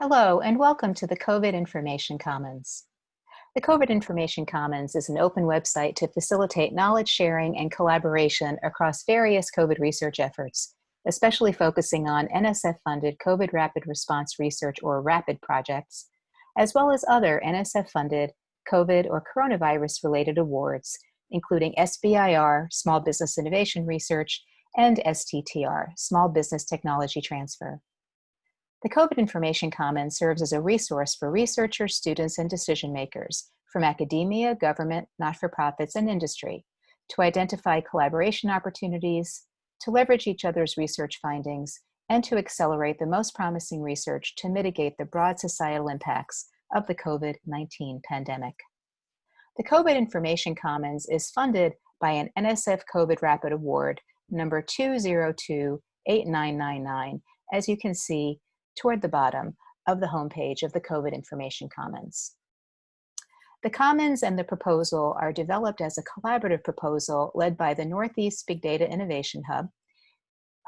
Hello, and welcome to the COVID Information Commons. The COVID Information Commons is an open website to facilitate knowledge sharing and collaboration across various COVID research efforts, especially focusing on NSF-funded COVID Rapid Response Research or RAPID projects, as well as other NSF-funded COVID or coronavirus-related awards, including SBIR, Small Business Innovation Research, and STTR, Small Business Technology Transfer. The COVID Information Commons serves as a resource for researchers, students, and decision makers from academia, government, not-for-profits, and industry to identify collaboration opportunities, to leverage each other's research findings, and to accelerate the most promising research to mitigate the broad societal impacts of the COVID-19 pandemic. The COVID Information Commons is funded by an NSF COVID Rapid Award number 2028999, as you can see toward the bottom of the homepage of the COVID Information Commons. The Commons and the proposal are developed as a collaborative proposal led by the Northeast Big Data Innovation Hub,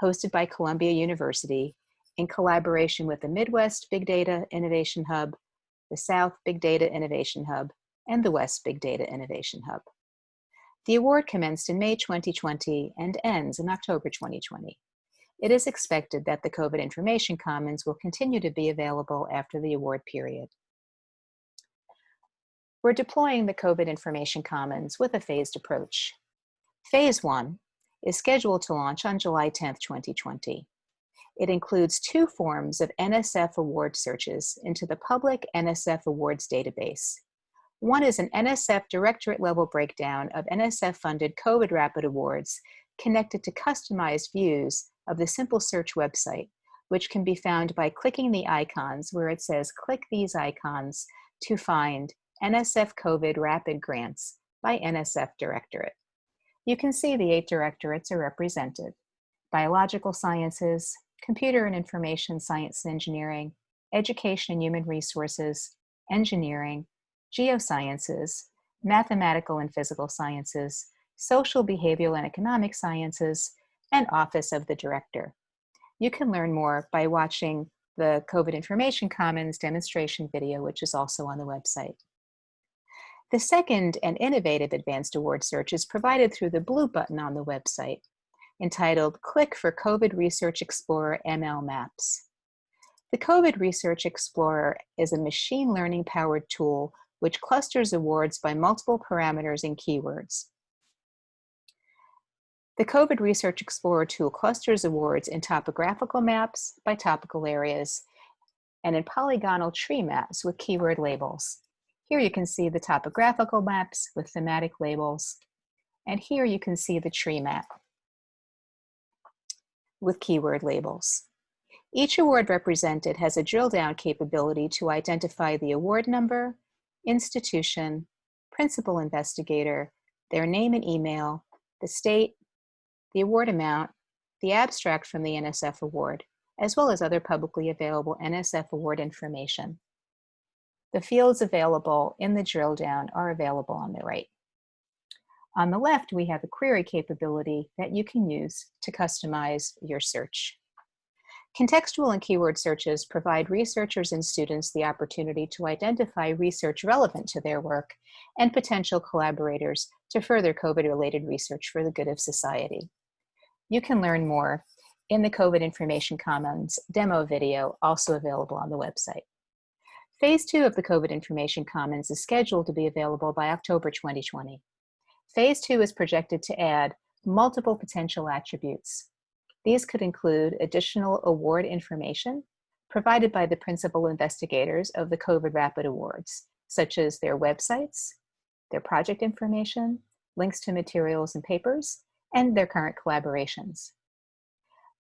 hosted by Columbia University, in collaboration with the Midwest Big Data Innovation Hub, the South Big Data Innovation Hub, and the West Big Data Innovation Hub. The award commenced in May 2020 and ends in October 2020 it is expected that the COVID Information Commons will continue to be available after the award period. We're deploying the COVID Information Commons with a phased approach. Phase one is scheduled to launch on July 10, 2020. It includes two forms of NSF award searches into the public NSF awards database. One is an NSF directorate level breakdown of NSF funded COVID Rapid Awards connected to customized views of the Simple Search website, which can be found by clicking the icons where it says click these icons to find NSF COVID Rapid Grants by NSF Directorate. You can see the eight directorates are represented. Biological Sciences, Computer and Information Science and Engineering, Education and Human Resources, Engineering, Geosciences, Mathematical and Physical Sciences, Social, Behavioral, and Economic Sciences, and Office of the Director. You can learn more by watching the COVID Information Commons demonstration video, which is also on the website. The second and innovative advanced award search is provided through the blue button on the website, entitled Click for COVID Research Explorer ML Maps. The COVID Research Explorer is a machine learning powered tool which clusters awards by multiple parameters and keywords. The COVID Research Explorer tool clusters awards in topographical maps by topical areas and in polygonal tree maps with keyword labels. Here you can see the topographical maps with thematic labels, and here you can see the tree map with keyword labels. Each award represented has a drill down capability to identify the award number, institution, principal investigator, their name and email, the state, the award amount, the abstract from the NSF award, as well as other publicly available NSF award information. The fields available in the drill down are available on the right. On the left, we have a query capability that you can use to customize your search. Contextual and keyword searches provide researchers and students the opportunity to identify research relevant to their work and potential collaborators to further COVID-related research for the good of society. You can learn more in the COVID Information Commons demo video, also available on the website. Phase two of the COVID Information Commons is scheduled to be available by October 2020. Phase two is projected to add multiple potential attributes. These could include additional award information provided by the principal investigators of the COVID Rapid Awards, such as their websites, their project information, links to materials and papers, and their current collaborations.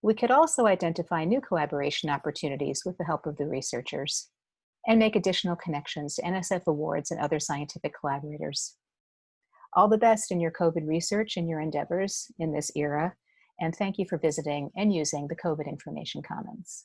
We could also identify new collaboration opportunities with the help of the researchers and make additional connections to NSF awards and other scientific collaborators. All the best in your COVID research and your endeavors in this era, and thank you for visiting and using the COVID Information Commons.